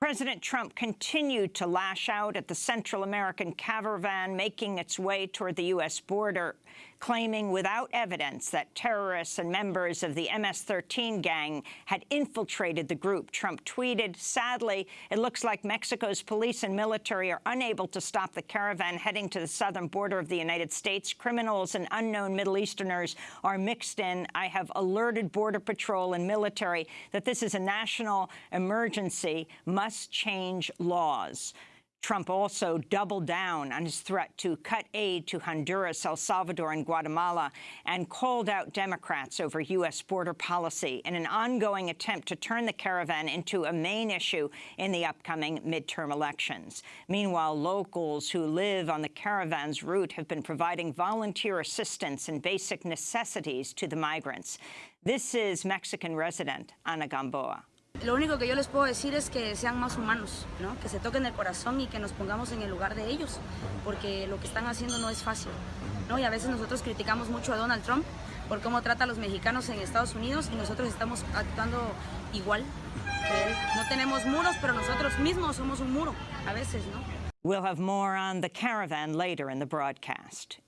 President Trump continued to lash out at the Central American caravan making its way toward the U.S. border, claiming without evidence that terrorists and members of the MS-13 gang had infiltrated the group. Trump tweeted, sadly, it looks like Mexico's police and military are unable to stop the caravan heading to the southern border of the United States. Criminals and unknown Middle Easterners are mixed in. I have alerted Border Patrol and military that this is a national emergency, must must change laws. Trump also doubled down on his threat to cut aid to Honduras, El Salvador, and Guatemala, and called out Democrats over U.S. border policy in an ongoing attempt to turn the caravan into a main issue in the upcoming midterm elections. Meanwhile, locals who live on the caravan's route have been providing volunteer assistance and basic necessities to the migrants. This is Mexican resident Ana Gamboa. Lo único que yo les puedo decir es que sean más humanos, ¿no? que se toquen el corazón y que nos pongamos en el lugar de ellos, porque lo que están haciendo no es fácil. ¿no? Y a veces nosotros criticamos mucho a Donald Trump por cómo trata a los mexicanos en Estados Unidos y nosotros estamos actuando igual. No tenemos muros, pero nosotros mismos somos un muro a veces, ¿no? We'll have more on the caravan later in the broadcast.